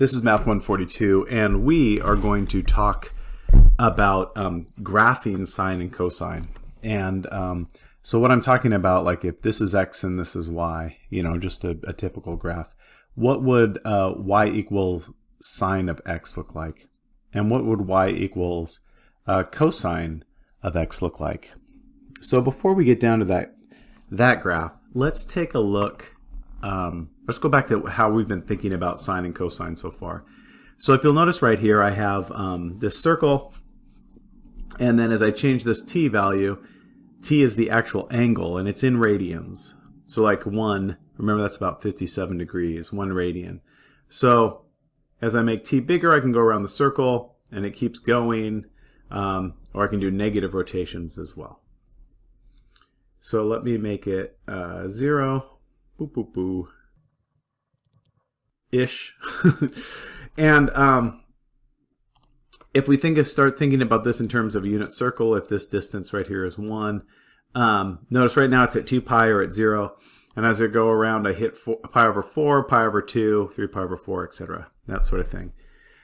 This is Math 142, and we are going to talk about um, graphing sine and cosine. And um, so what I'm talking about, like if this is x and this is y, you know, just a, a typical graph, what would uh, y equal sine of x look like? And what would y equals uh, cosine of x look like? So before we get down to that, that graph, let's take a look um, let's go back to how we've been thinking about sine and cosine so far. So if you'll notice right here, I have um, this circle, and then as I change this t value, t is the actual angle, and it's in radians. So like 1, remember that's about 57 degrees, 1 radian. So as I make t bigger, I can go around the circle, and it keeps going, um, or I can do negative rotations as well. So let me make it uh, 0, boo boo boo ish. And um, if we think of start thinking about this in terms of a unit circle if this distance right here is one um, notice right now it's at 2 pi or at 0 and as I go around I hit four, pi over 4 pi over 2 3 pi over 4 etc that sort of thing.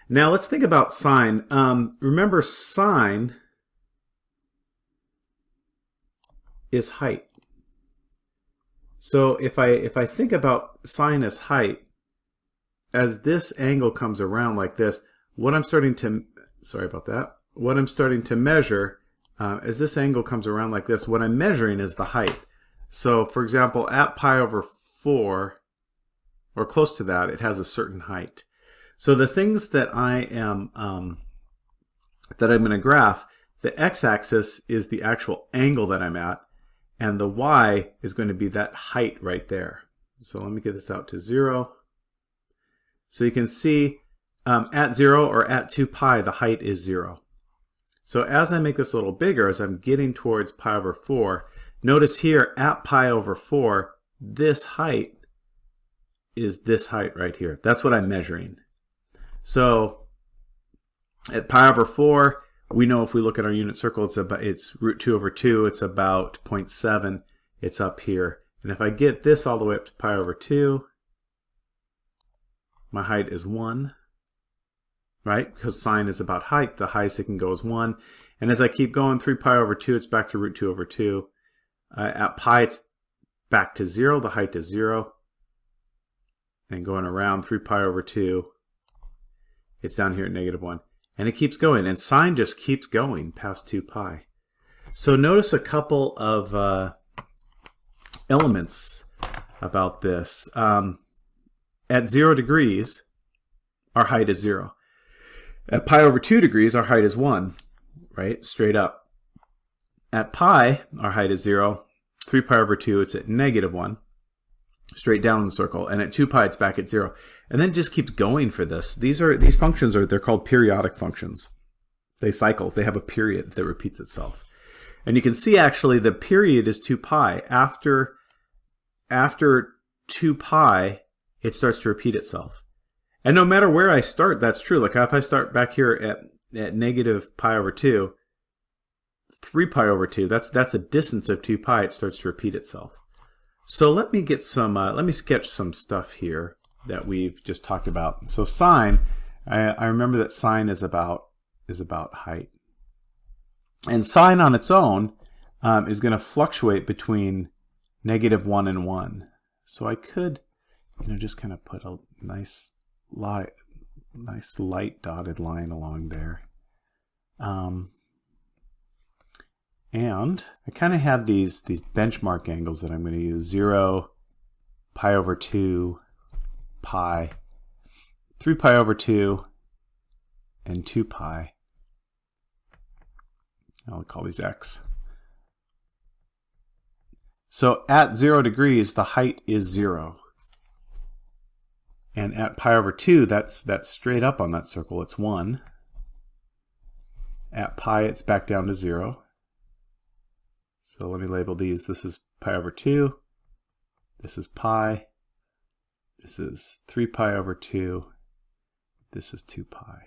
Now let's think about sine. Um, remember sine is height so if I if I think about sine as height, as this angle comes around like this, what I'm starting to sorry about that. What I'm starting to measure uh, as this angle comes around like this, what I'm measuring is the height. So for example, at pi over 4, or close to that, it has a certain height. So the things that I am um, that I'm going to graph, the x-axis is the actual angle that I'm at, and the y is going to be that height right there. So let me get this out to 0. So you can see um, at 0 or at 2 pi, the height is 0. So as I make this a little bigger, as I'm getting towards pi over 4, notice here at pi over 4, this height is this height right here. That's what I'm measuring. So at pi over 4, we know if we look at our unit circle, it's about it's root 2 over 2, it's about 0.7. It's up here. And if I get this all the way up to pi over 2, my height is 1, right? Because sine is about height. The highest it can go is 1. And as I keep going, 3 pi over 2, it's back to root 2 over 2. Uh, at pi, it's back to 0. The height is 0. And going around 3 pi over 2, it's down here at negative 1. And it keeps going. And sine just keeps going past 2 pi. So notice a couple of uh, elements about this. Um, at 0 degrees, our height is 0. At pi over 2 degrees, our height is 1, right? Straight up. At pi, our height is 0. 3 pi over 2, it's at negative 1 straight down the circle, and at 2 pi it's back at 0. And then it just keeps going for this. These are these functions are they're called periodic functions. They cycle. They have a period that repeats itself. And you can see actually the period is 2 pi. After after 2 pi, it starts to repeat itself. And no matter where I start, that's true. Like if I start back here at, at negative pi over 2, 3 pi over 2, that's, that's a distance of 2 pi, it starts to repeat itself. So let me get some, uh, let me sketch some stuff here that we've just talked about. So sine, I, I remember that sine is about, is about height. And sine on its own um, is going to fluctuate between negative 1 and 1. So I could, you know, just kind of put a nice light, nice light dotted line along there. Um, and I kind of have these, these benchmark angles that I'm going to use. 0, pi over 2, pi, 3 pi over 2, and 2 pi. I'll call these x. So at 0 degrees, the height is 0. And at pi over 2, that's, that's straight up on that circle. It's 1. At pi, it's back down to 0. So let me label these. This is pi over 2. This is pi. This is 3 pi over 2. This is 2 pi.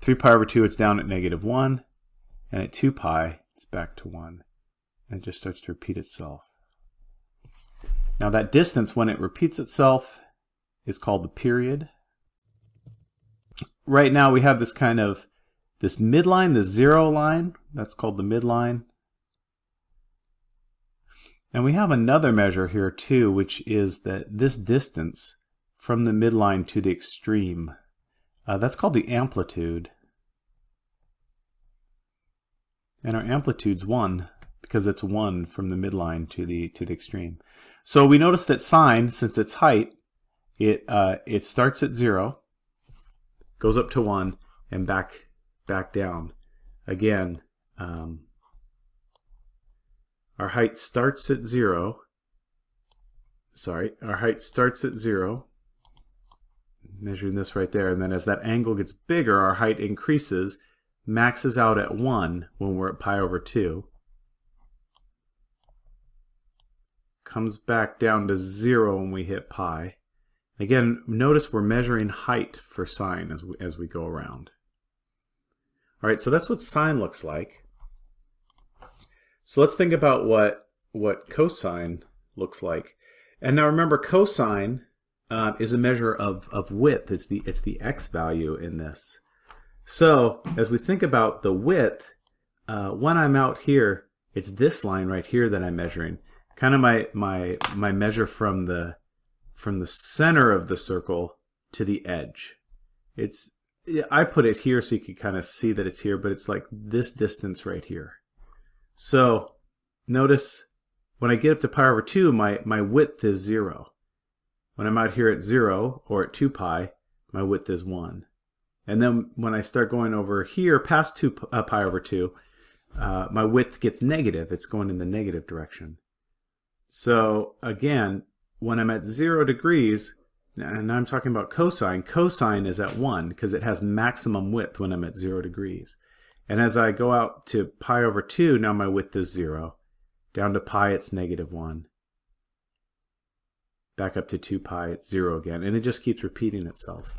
3 pi over 2, it's down at negative 1. And at 2 pi, it's back to 1. And it just starts to repeat itself. Now that distance, when it repeats itself, is called the period. right now we have this kind of this midline, the zero line, that's called the midline. And we have another measure here too, which is that this distance from the midline to the extreme. Uh, that's called the amplitude. And our amplitude's 1 because it's 1 from the midline to the to the extreme. So we notice that sine, since it's height, it uh, it starts at 0, goes up to 1, and back back down. Again, um, our height starts at 0. Sorry, our height starts at 0. Measuring this right there. And then as that angle gets bigger, our height increases, maxes out at 1 when we're at pi over 2. Comes back down to 0 when we hit pi. Again, notice we're measuring height for sine as we, as we go around. All right, so that's what sine looks like. So let's think about what, what cosine looks like. And now remember, cosine uh, is a measure of, of width. It's the, it's the x value in this. So as we think about the width, uh, when I'm out here, it's this line right here that I'm measuring. Kind of my, my, my measure from the, from the center of the circle to the edge. It's I put it here so you can kind of see that it's here, but it's like this distance right here. So notice when I get up to pi over 2, my, my width is 0. When I'm out here at 0 or at 2 pi, my width is 1. And then when I start going over here past 2 uh, pi over 2, uh, my width gets negative. It's going in the negative direction. So again, when I'm at 0 degrees, and I'm talking about cosine, cosine is at 1 because it has maximum width when I'm at 0 degrees. And as I go out to pi over 2, now my width is 0. Down to pi, it's negative 1. Back up to 2 pi, it's 0 again. And it just keeps repeating itself.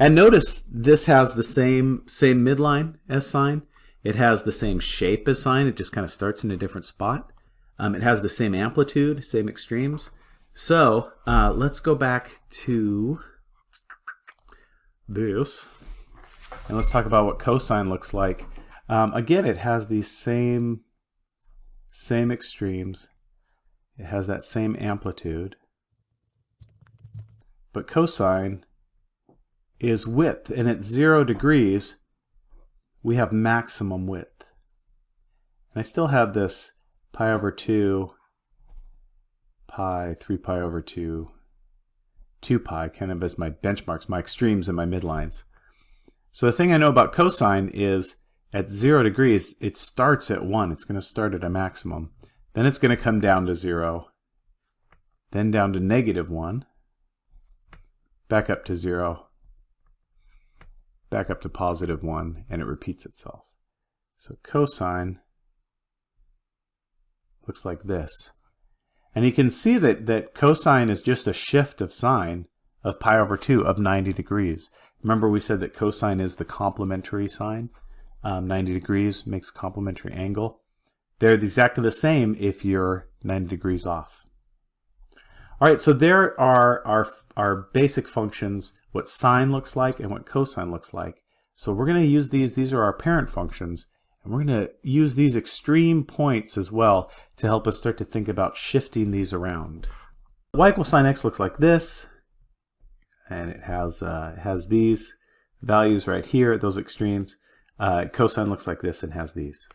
And notice this has the same, same midline as sine. It has the same shape as sine. It just kind of starts in a different spot. Um, it has the same amplitude, same extremes. So uh, let's go back to this. And let's talk about what cosine looks like. Um, again, it has these same, same extremes. It has that same amplitude. But cosine is width. And at zero degrees, we have maximum width. And I still have this pi over 2 pi, 3 pi over 2, 2 pi, kind of as my benchmarks, my extremes and my midlines. So the thing I know about cosine is at 0 degrees, it starts at 1. It's going to start at a maximum. Then it's going to come down to 0, then down to negative 1, back up to 0, back up to positive 1, and it repeats itself. So cosine looks like this. And you can see that, that cosine is just a shift of sine of pi over 2 of 90 degrees. Remember we said that cosine is the complementary sine. Um, 90 degrees makes complementary angle. They're exactly the same if you're 90 degrees off. All right, so there are our, our basic functions, what sine looks like and what cosine looks like. So we're going to use these. These are our parent functions. And we're going to use these extreme points as well to help us start to think about shifting these around. y equals sine x looks like this. And it has, uh, has these values right here, at those extremes. Uh, cosine looks like this and has these.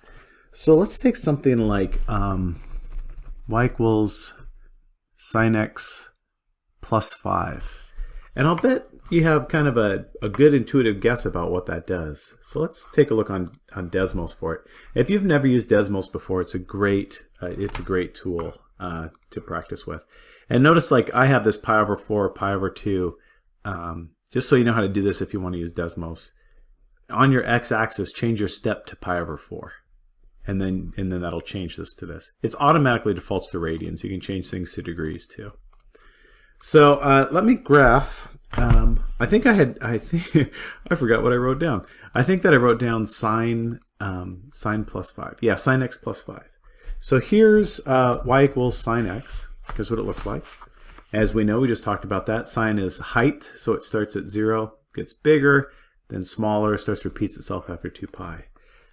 So let's take something like um, y equals sine x plus 5. And I'll bet you have kind of a, a good intuitive guess about what that does. So let's take a look on, on Desmos for it. If you've never used Desmos before, it's a great, uh, it's a great tool uh, to practice with. And notice like I have this pi over 4, pi over 2, um, just so you know how to do this if you want to use Desmos. On your x-axis, change your step to pi over 4. And then, and then that'll change this to this. It's automatically defaults to radians. You can change things to degrees too. So uh, let me graph. Um, I think I had, I think, I forgot what I wrote down. I think that I wrote down sine, um, sine plus 5. Yeah, sine x plus 5. So here's uh, y equals sine x. Here's what it looks like. As we know, we just talked about that. Sine is height, so it starts at 0. gets bigger, then smaller, starts repeats itself after 2 pi.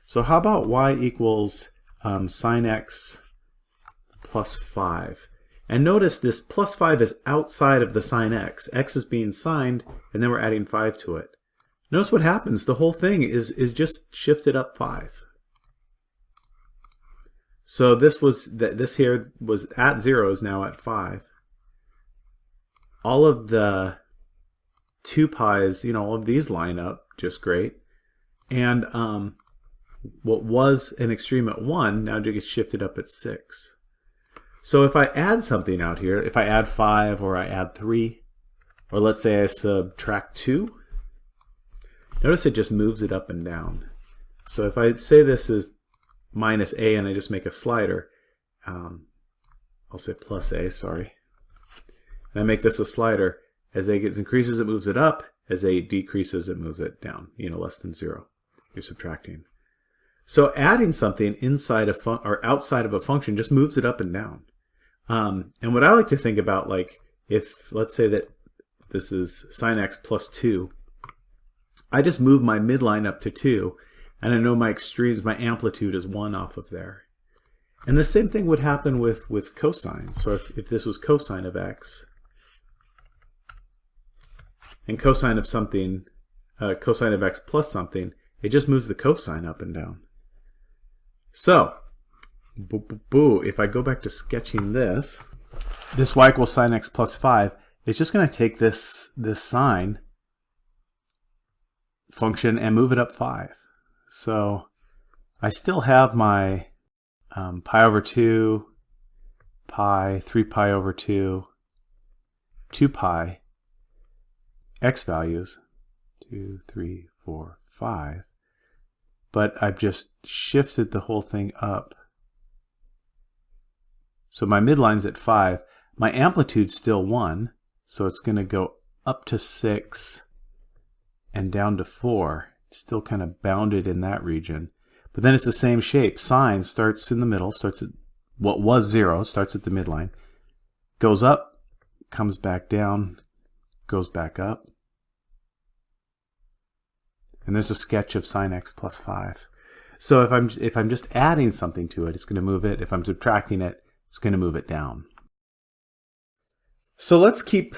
So how about y equals um, sine x plus 5? And notice this plus 5 is outside of the sine x. x is being signed, and then we're adding 5 to it. Notice what happens. The whole thing is, is just shifted up 5. So this was this here was at 0 is now at 5. All of the 2 pi's, you know, all of these line up just great. And um, what was an extreme at 1 now it gets shifted up at 6. So if I add something out here, if I add 5 or I add 3, or let's say I subtract 2, notice it just moves it up and down. So if I say this is minus a and I just make a slider, um, I'll say plus a, sorry, and I make this a slider, as a gets increases, it moves it up. As a decreases, it moves it down, you know, less than 0. You're subtracting. So adding something inside a fun or outside of a function just moves it up and down. Um, and what I like to think about, like if let's say that this is sine x plus 2, I just move my midline up to 2, and I know my extremes, my amplitude is 1 off of there. And the same thing would happen with, with cosine. So if, if this was cosine of x, and cosine of something, uh, cosine of x plus something, it just moves the cosine up and down. So, boo, boo, boo, if I go back to sketching this, this y equals sine x plus 5, it's just going to take this, this sine function and move it up 5. So I still have my um, pi over 2, pi, 3 pi over 2, 2 pi, x values, 2, 3, 4, 5, but I've just shifted the whole thing up. So my midline's at 5. My amplitude's still 1, so it's going to go up to 6 and down to 4. It's still kind of bounded in that region. But then it's the same shape. Sine starts in the middle, starts at what was 0, starts at the midline, goes up, comes back down, goes back up, and there's a sketch of sine x plus 5. So if I'm, if I'm just adding something to it, it's going to move it. If I'm subtracting it, it's going to move it down. So let's keep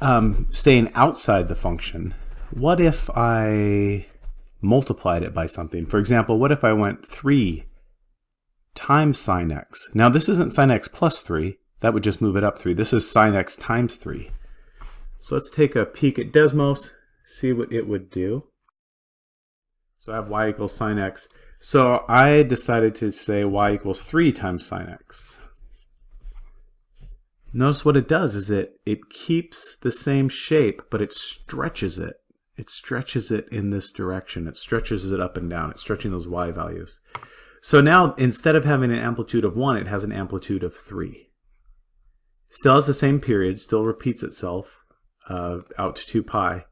um, staying outside the function. What if I multiplied it by something? For example, what if I went 3 times sine x? Now this isn't sine x plus 3. That would just move it up 3. This is sine x times 3. So let's take a peek at Desmos, see what it would do. So I have y equals sine x. So I decided to say y equals 3 times sine x. Notice what it does is it, it keeps the same shape, but it stretches it. It stretches it in this direction. It stretches it up and down. It's stretching those y values. So now, instead of having an amplitude of 1, it has an amplitude of 3. Still has the same period, still repeats itself uh, out to 2 pi.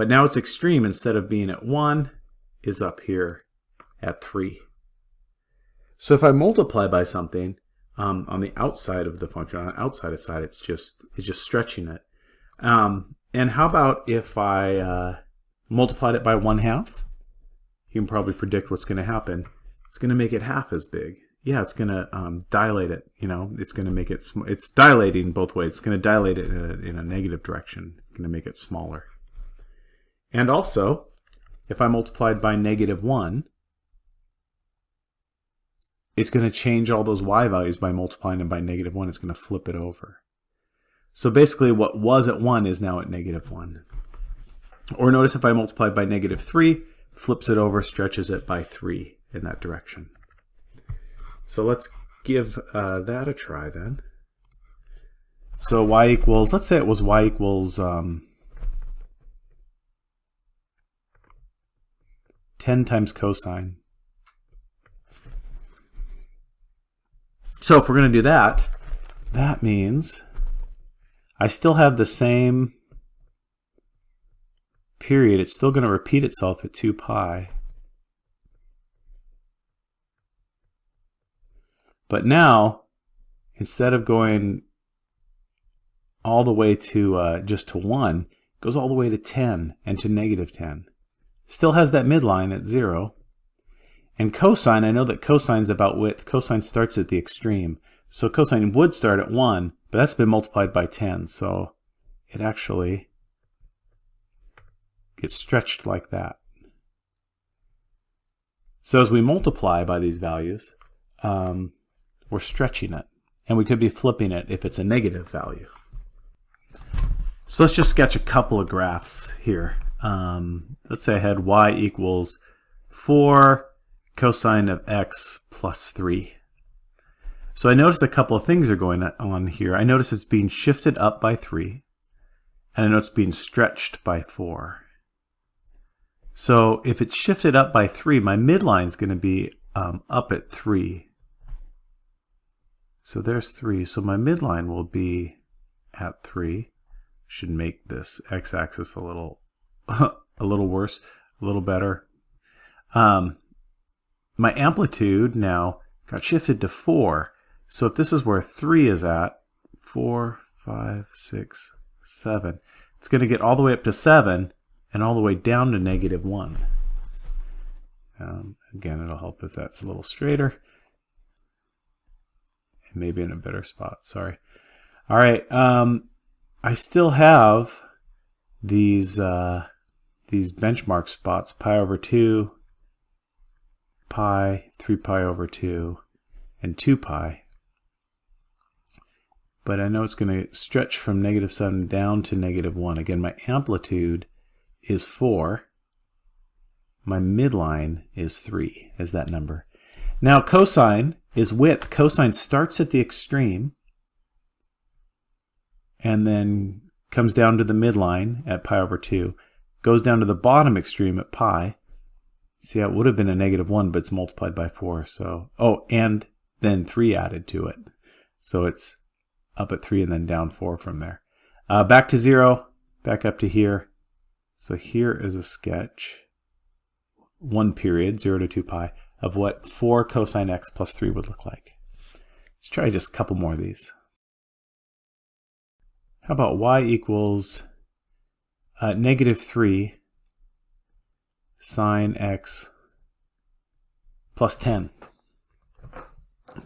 But now its extreme, instead of being at 1, is up here at 3. So if I multiply by something um, on the outside of the function, on the outside of side, it's just, it's just stretching it. Um, and how about if I uh, multiplied it by 1 half? You can probably predict what's going to happen. It's going to make it half as big. Yeah, it's going to um, dilate it. You know, it's going to make it. It's dilating both ways. It's going to dilate it in a, in a negative direction. It's going to make it smaller. And also, if I multiplied by negative 1, it's going to change all those y values by multiplying them by negative 1. It's going to flip it over. So basically what was at 1 is now at negative 1. Or notice if I multiply by negative 3, flips it over, stretches it by 3 in that direction. So let's give uh, that a try then. So y equals, let's say it was y equals um, 10 times cosine. So if we're going to do that, that means I still have the same period. It's still going to repeat itself at 2 pi. But now, instead of going all the way to uh, just to 1, goes all the way to 10 and to negative 10. Still has that midline at 0. And cosine, I know that cosine's about width. Cosine starts at the extreme. So cosine would start at 1, but that's been multiplied by 10. So it actually gets stretched like that. So as we multiply by these values, um, we're stretching it. And we could be flipping it if it's a negative value. So let's just sketch a couple of graphs here. Um, let's say I had y equals 4 cosine of x plus 3. So I noticed a couple of things are going on here. I notice it's being shifted up by 3, and I know it's being stretched by 4. So if it's shifted up by 3, my midline is going to be um, up at 3. So there's 3. So my midline will be at 3. Should make this x-axis a little a little worse, a little better. Um, my amplitude now got shifted to 4. So if this is where 3 is at, 4, 5, 6, 7, it's going to get all the way up to 7 and all the way down to negative 1. Um, again, it'll help if that's a little straighter. And maybe in a better spot, sorry. All right, um, I still have these, uh, these benchmark spots, pi over 2, pi, 3 pi over 2, and 2 pi. But I know it's going to stretch from negative 7 down to negative 1. Again, my amplitude is 4. My midline is 3, is that number. Now cosine is width. Cosine starts at the extreme and then comes down to the midline at pi over 2 goes down to the bottom extreme at pi. See, it would have been a negative 1, but it's multiplied by 4. So, oh, and then 3 added to it. So it's up at 3 and then down 4 from there. Uh, back to 0, back up to here. So here is a sketch, one period, 0 to 2 pi, of what 4 cosine x plus 3 would look like. Let's try just a couple more of these. How about y equals uh, negative 3 sine x plus 10.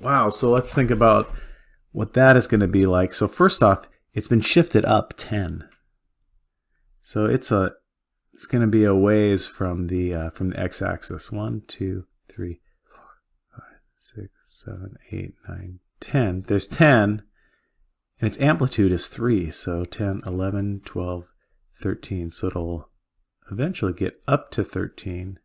Wow, so let's think about what that is going to be like. So first off, it's been shifted up 10. So it's a it's going to be a ways from the uh, from the x-axis. 1, 2, 3, 4, 5, 6, 7, 8, 9, 10. There's 10, and its amplitude is 3. So 10, 11, 12, 13. So it'll eventually get up to 13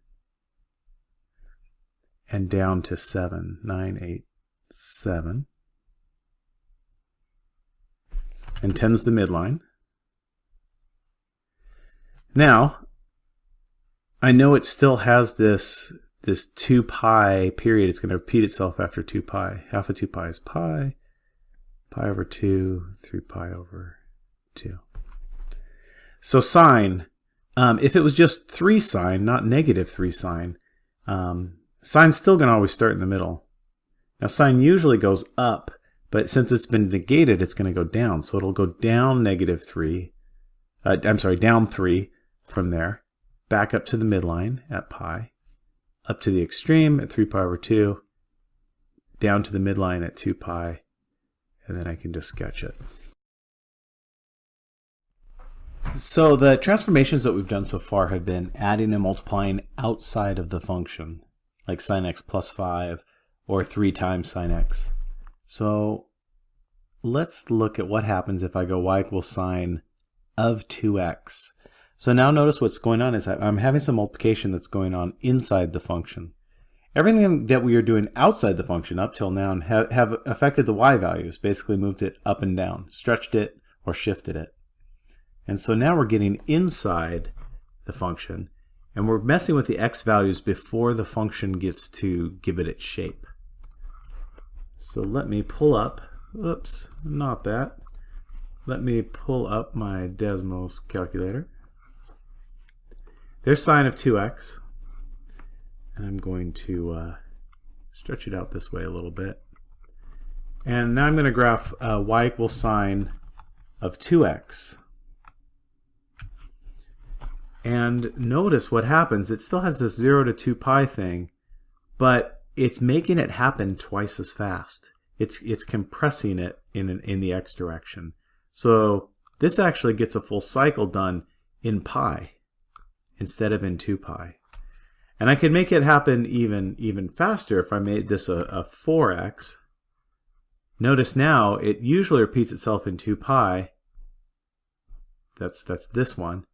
and down to 7, 9, 8, 7. And 10's the midline. Now, I know it still has this this 2 pi period. It's going to repeat itself after 2 pi. Half of 2 pi is pi, pi over 2, 3 pi over 2. So sine, um, if it was just 3 sine, not negative 3 sine, um, sine's still going to always start in the middle. Now sine usually goes up, but since it's been negated, it's going to go down. So it'll go down negative 3, uh, I'm sorry, down 3 from there, back up to the midline at pi, up to the extreme at 3 pi over 2, down to the midline at 2 pi, and then I can just sketch it. So the transformations that we've done so far have been adding and multiplying outside of the function, like sine x plus 5 or 3 times sine x. So let's look at what happens if I go y equals sine of 2x. So now notice what's going on is I'm having some multiplication that's going on inside the function. Everything that we are doing outside the function up till now have, have affected the y values, basically moved it up and down, stretched it or shifted it. And so now we're getting inside the function, and we're messing with the x values before the function gets to give it its shape. So let me pull up, oops, not that. Let me pull up my Desmos calculator. There's sine of 2x, and I'm going to uh, stretch it out this way a little bit. And now I'm going to graph uh, y equals sine of 2x. And notice what happens. It still has this 0 to 2 pi thing, but it's making it happen twice as fast. It's, it's compressing it in, an, in the x direction. So this actually gets a full cycle done in pi instead of in 2 pi. And I could make it happen even, even faster if I made this a, a 4x. Notice now it usually repeats itself in 2 pi. That's, that's this one.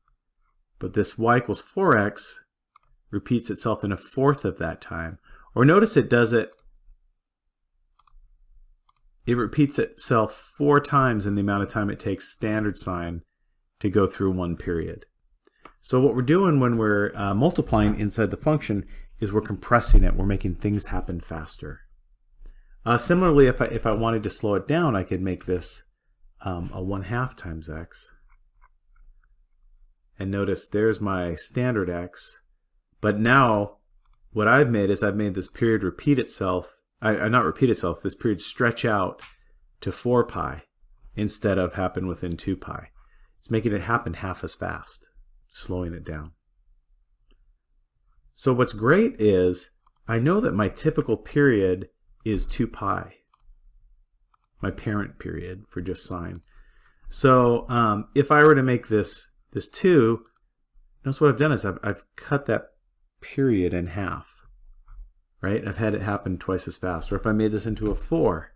But this y equals 4x repeats itself in a fourth of that time. Or notice it does it, it repeats itself four times in the amount of time it takes standard sine to go through one period. So what we're doing when we're uh, multiplying inside the function is we're compressing it. We're making things happen faster. Uh, similarly, if I, if I wanted to slow it down, I could make this um, a 1 half times x. And notice there's my standard x. But now what I've made is I've made this period repeat itself, I, I not repeat itself, this period stretch out to 4 pi instead of happen within 2 pi. It's making it happen half as fast slowing it down. So what's great is I know that my typical period is 2 pi, my parent period for just sine. So um, if I were to make this this 2, notice what I've done is I've, I've cut that period in half. Right? I've had it happen twice as fast. Or if I made this into a 4,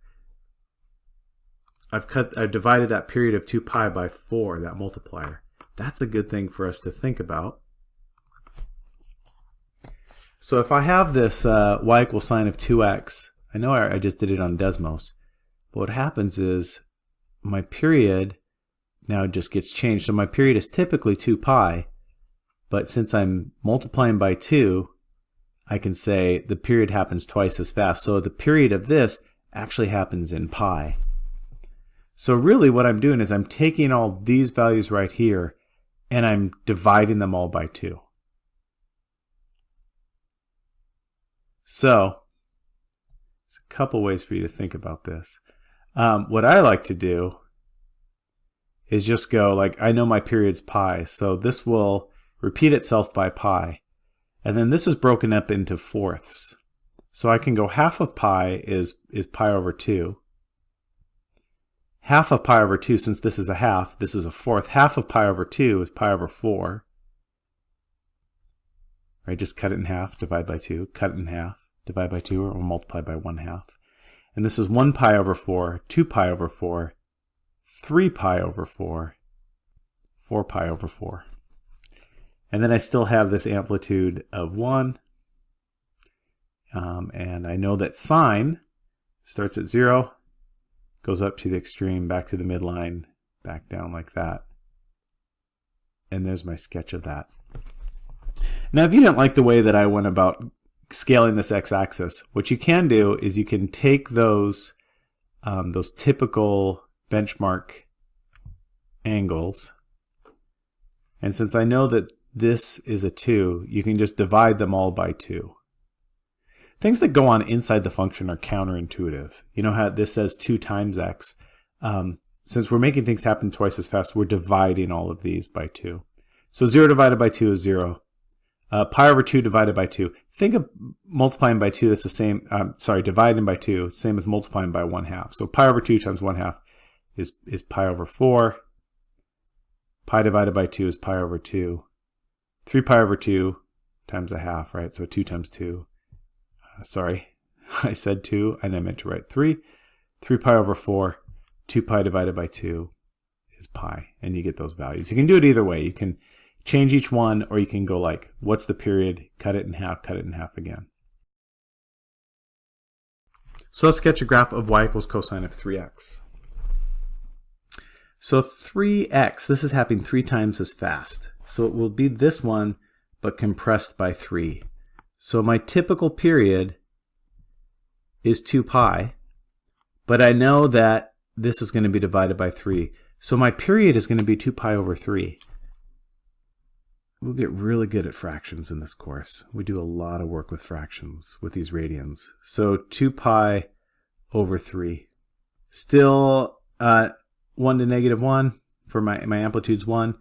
I've cut I've divided that period of 2 pi by 4, that multiplier. That's a good thing for us to think about. So if I have this uh, y equals sine of 2x, I know I, I just did it on Desmos, but what happens is my period now it just gets changed. So my period is typically 2 pi, but since I'm multiplying by 2, I can say the period happens twice as fast. So the period of this actually happens in pi. So really what I'm doing is I'm taking all these values right here and I'm dividing them all by 2. So, there's a couple ways for you to think about this. Um, what I like to do is just go like, I know my period's pi, so this will repeat itself by pi. And then this is broken up into fourths. So I can go half of pi is, is pi over 2 half of pi over 2, since this is a half, this is a fourth. Half of pi over 2 is pi over 4. Right, just cut it in half, divide by 2, cut it in half, divide by 2, or multiply by 1 half. And this is 1 pi over 4, 2 pi over 4, 3 pi over 4, 4 pi over 4. And then I still have this amplitude of 1. Um, and I know that sine starts at 0, goes up to the extreme, back to the midline, back down like that. And there's my sketch of that. Now, if you didn't like the way that I went about scaling this x-axis, what you can do is you can take those, um, those typical benchmark angles, and since I know that this is a 2, you can just divide them all by 2. Things that go on inside the function are counterintuitive. You know how this says 2 times x. Um, since we're making things happen twice as fast, we're dividing all of these by 2. So 0 divided by 2 is 0. Uh, pi over 2 divided by 2. Think of multiplying by 2, that's the same, um, sorry, dividing by 2, same as multiplying by 1 half. So pi over 2 times 1 half is, is pi over 4. Pi divided by 2 is pi over 2. 3 pi over 2 times a half, right? So 2 times 2 uh, sorry, I said 2 and I meant to write 3. 3 pi over 4, 2 pi divided by 2 is pi, and you get those values. You can do it either way. You can change each one, or you can go like, what's the period, cut it in half, cut it in half again. So let's sketch a graph of y equals cosine of 3x. So 3x, this is happening three times as fast. So it will be this one, but compressed by 3. So my typical period is 2 pi, but I know that this is going to be divided by 3. So my period is going to be 2 pi over 3. We'll get really good at fractions in this course. We do a lot of work with fractions with these radians. So 2 pi over 3. Still uh, 1 to negative 1 for my, my amplitude's 1.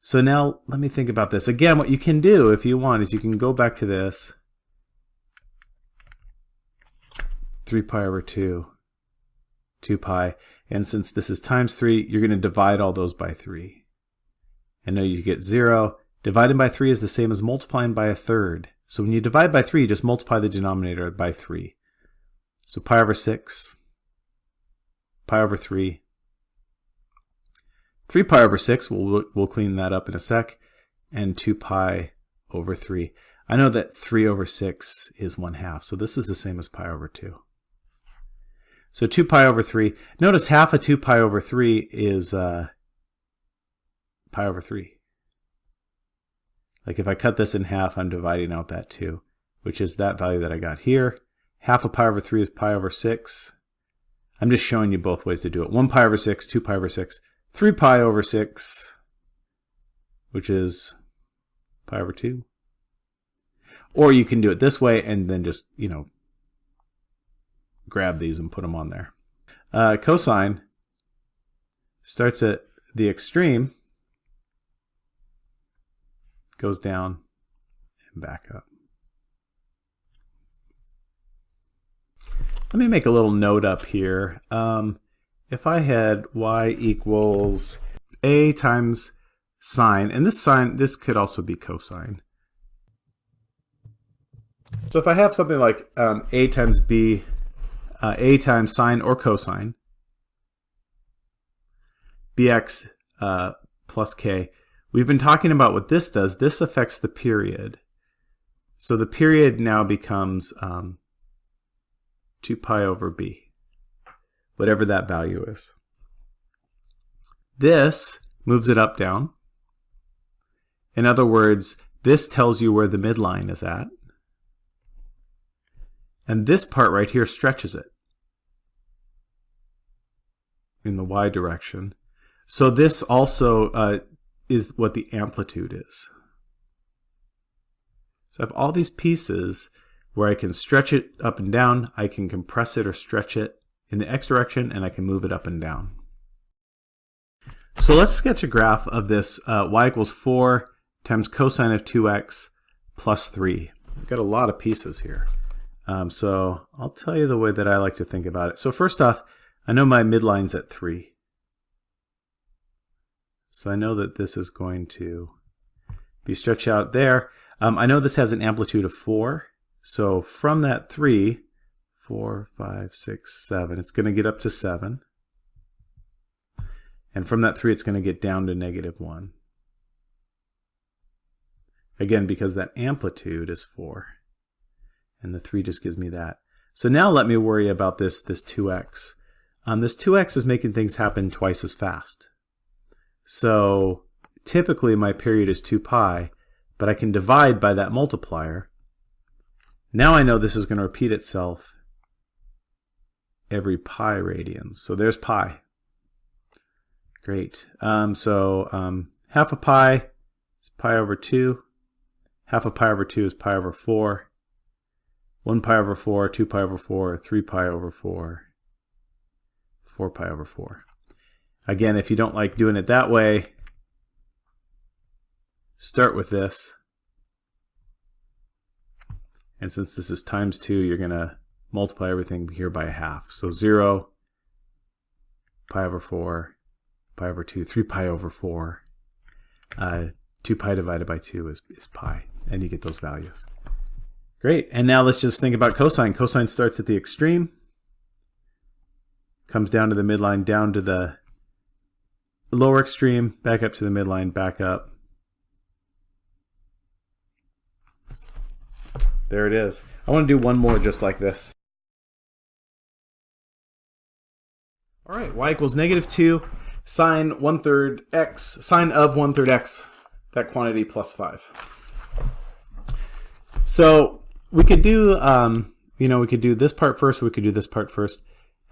So now let me think about this. Again, what you can do if you want is you can go back to this. 3 pi over 2, 2 pi. And since this is times 3, you're going to divide all those by 3. And now you get 0. Dividing by 3 is the same as multiplying by a third. So when you divide by 3, you just multiply the denominator by 3. So pi over 6, pi over 3, 3 pi over 6, we'll, we'll clean that up in a sec, and 2 pi over 3. I know that 3 over 6 is 1 half, so this is the same as pi over 2. So 2 pi over 3. Notice half of 2 pi over 3 is uh, pi over 3. Like if I cut this in half, I'm dividing out that 2, which is that value that I got here. Half of pi over 3 is pi over 6. I'm just showing you both ways to do it. 1 pi over 6, 2 pi over 6, 3 pi over 6, which is pi over 2. Or you can do it this way and then just, you know, grab these and put them on there. Uh, cosine starts at the extreme, goes down and back up. Let me make a little note up here. Um, if I had y equals a times sine, and this sine, this could also be cosine. So if I have something like um, a times b, uh, a times sine or cosine, bx uh, plus k, we've been talking about what this does. This affects the period. So the period now becomes um, 2 pi over b whatever that value is. This moves it up, down. In other words, this tells you where the midline is at. And this part right here stretches it in the y direction. So this also uh, is what the amplitude is. So I have all these pieces where I can stretch it up and down, I can compress it or stretch it, in the x direction and I can move it up and down. So let's sketch a graph of this uh, y equals 4 times cosine of 2x plus 3. We've got a lot of pieces here. Um, so I'll tell you the way that I like to think about it. So first off, I know my midline's at 3. So I know that this is going to be stretched out there. Um, I know this has an amplitude of 4. So from that 3, four, five, six, seven. It's going to get up to seven. And from that three, it's going to get down to negative one. Again, because that amplitude is four. And the three just gives me that. So now let me worry about this, this 2x. Um, this 2x is making things happen twice as fast. So typically my period is 2 pi, but I can divide by that multiplier. Now I know this is going to repeat itself every pi radians. So there's pi. Great. Um, so um, half a pi is pi over 2. Half a pi over 2 is pi over 4. 1 pi over 4, 2 pi over 4, 3 pi over 4, 4 pi over 4. Again, if you don't like doing it that way, start with this. And since this is times 2, you're going to multiply everything here by a half. So 0, pi over 4, pi over 2, 3 pi over 4. Uh, 2 pi divided by 2 is, is pi, and you get those values. Great, and now let's just think about cosine. Cosine starts at the extreme, comes down to the midline, down to the lower extreme, back up to the midline, back up. There it is. I want to do one more just like this. All right, y equals negative 2, sine 1 third x, sine of 1 third x, that quantity plus 5. So we could do, um, you know, we could do this part first, we could do this part first.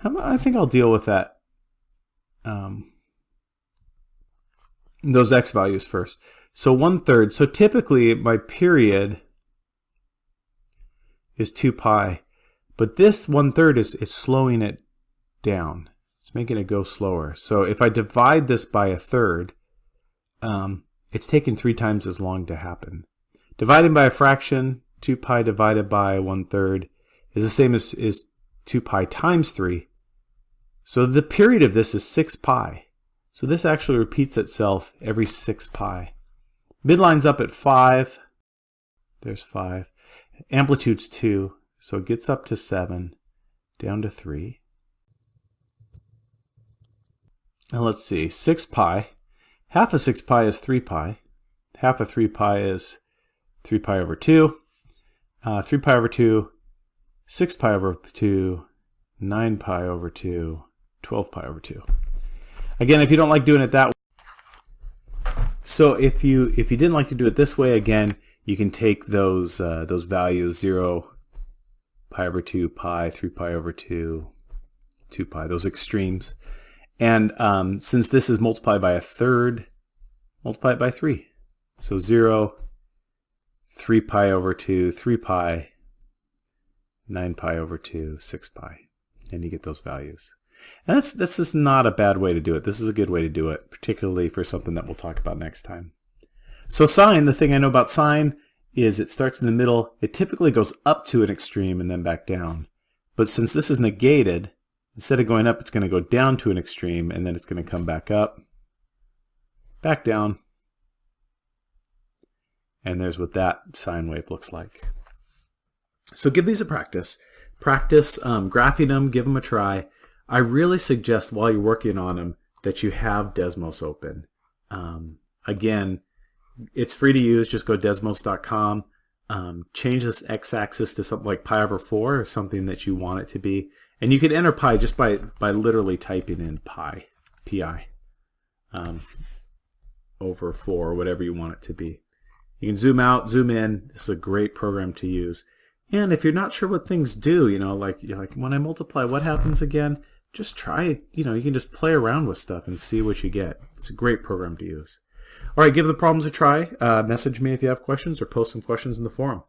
I think I'll deal with that, um, those x values first. So 1 third, so typically my period is 2 pi, but this 1 third is, is slowing it down. It's making it go slower. So if I divide this by a third, um, it's taken three times as long to happen. Dividing by a fraction, 2 pi divided by 1 third, is the same as, as 2 pi times 3. So the period of this is 6 pi. So this actually repeats itself every 6 pi. Midline's up at 5. There's 5. Amplitude's 2. So it gets up to 7, down to 3. And let's see, 6 pi. Half of 6 pi is 3 pi. Half of 3 pi is 3 pi over 2. Uh, 3 pi over 2, 6 pi over 2, 9 pi over 2, 12 pi over 2. Again, if you don't like doing it that way, so if you if you didn't like to do it this way, again, you can take those uh, those values 0, pi over 2, pi, 3 pi over 2, 2 pi, those extremes. And um, since this is multiplied by a third, multiply it by 3. So 0, 3 pi over 2, 3 pi, 9 pi over 2, 6 pi. And you get those values. And that's, this is not a bad way to do it. This is a good way to do it, particularly for something that we'll talk about next time. So sine, the thing I know about sine is it starts in the middle. It typically goes up to an extreme and then back down. But since this is negated, instead of going up, it's going to go down to an extreme and then it's going to come back up, back down, and there's what that sine wave looks like. So give these a practice. Practice um, graphing them, give them a try. I really suggest while you're working on them that you have Desmos open. Um, again, it's free to use. Just go desmos.com. Um, change this x-axis to something like pi over 4 or something that you want it to be. And you can enter pi just by, by literally typing in pi, pi, um, over 4 or whatever you want it to be. You can zoom out, zoom in. This is a great program to use. And if you're not sure what things do, you know, like like when I multiply, what happens again? Just try it. You know, you can just play around with stuff and see what you get. It's a great program to use. All right, give the problems a try. Uh, message me if you have questions or post some questions in the forum.